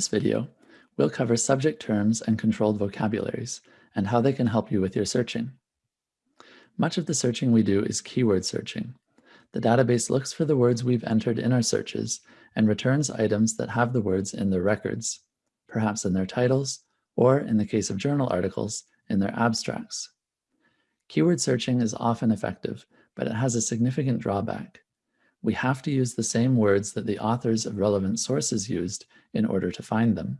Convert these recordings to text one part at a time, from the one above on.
This video, we'll cover subject terms and controlled vocabularies and how they can help you with your searching. Much of the searching we do is keyword searching. The database looks for the words we've entered in our searches and returns items that have the words in their records, perhaps in their titles, or in the case of journal articles, in their abstracts. Keyword searching is often effective, but it has a significant drawback. We have to use the same words that the authors of relevant sources used in order to find them.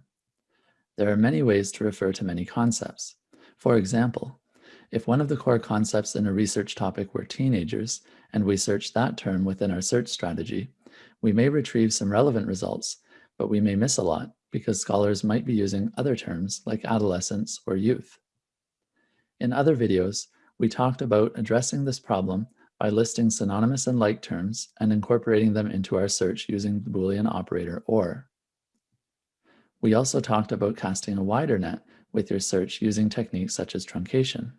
There are many ways to refer to many concepts. For example, if one of the core concepts in a research topic were teenagers, and we search that term within our search strategy, we may retrieve some relevant results, but we may miss a lot because scholars might be using other terms like adolescence or youth. In other videos, we talked about addressing this problem by listing synonymous and like terms and incorporating them into our search using the Boolean operator OR. We also talked about casting a wider net with your search using techniques such as truncation.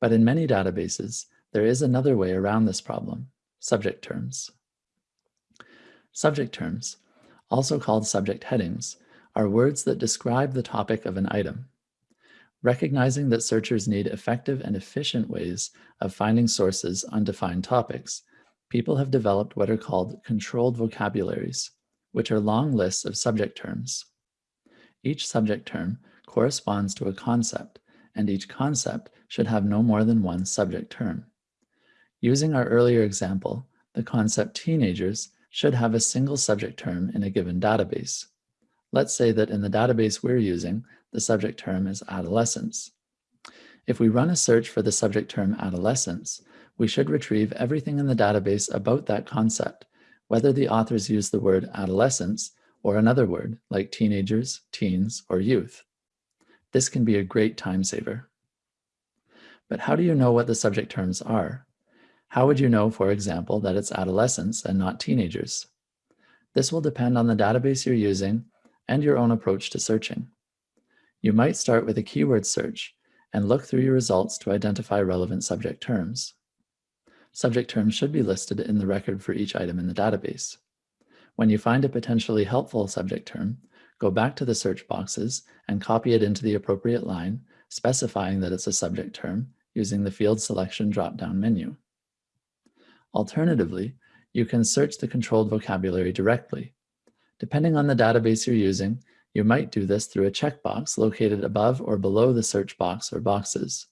But in many databases, there is another way around this problem, subject terms. Subject terms, also called subject headings, are words that describe the topic of an item. Recognizing that searchers need effective and efficient ways of finding sources on defined topics, people have developed what are called controlled vocabularies, which are long lists of subject terms. Each subject term corresponds to a concept, and each concept should have no more than one subject term. Using our earlier example, the concept teenagers should have a single subject term in a given database. Let's say that in the database we're using, the subject term is adolescence. If we run a search for the subject term adolescence, we should retrieve everything in the database about that concept, whether the authors use the word adolescence or another word like teenagers, teens, or youth. This can be a great time saver. But how do you know what the subject terms are? How would you know, for example, that it's adolescents and not teenagers? This will depend on the database you're using and your own approach to searching. You might start with a keyword search and look through your results to identify relevant subject terms. Subject terms should be listed in the record for each item in the database. When you find a potentially helpful subject term, go back to the search boxes and copy it into the appropriate line, specifying that it's a subject term using the field selection drop-down menu. Alternatively, you can search the controlled vocabulary directly. Depending on the database you're using, you might do this through a checkbox located above or below the search box or boxes.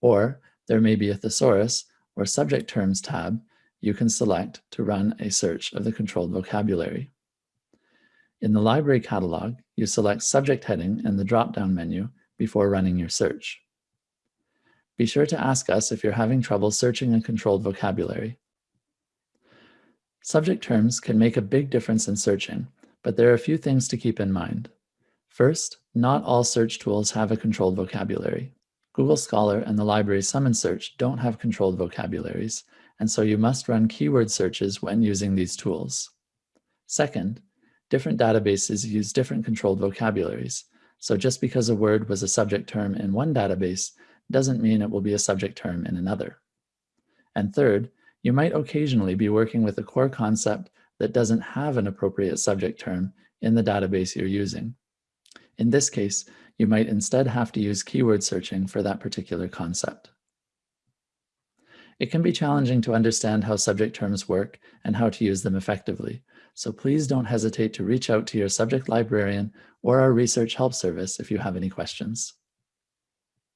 Or there may be a thesaurus or subject terms tab you can select to run a search of the controlled vocabulary. In the library catalog, you select subject heading in the drop-down menu before running your search. Be sure to ask us if you're having trouble searching a controlled vocabulary. Subject terms can make a big difference in searching, but there are a few things to keep in mind. First, not all search tools have a controlled vocabulary. Google Scholar and the library Summon Search don't have controlled vocabularies, and so you must run keyword searches when using these tools. Second, different databases use different controlled vocabularies, so just because a word was a subject term in one database doesn't mean it will be a subject term in another. And third, you might occasionally be working with a core concept that doesn't have an appropriate subject term in the database you're using. In this case, you might instead have to use keyword searching for that particular concept. It can be challenging to understand how subject terms work and how to use them effectively, so please don't hesitate to reach out to your subject librarian or our research help service if you have any questions.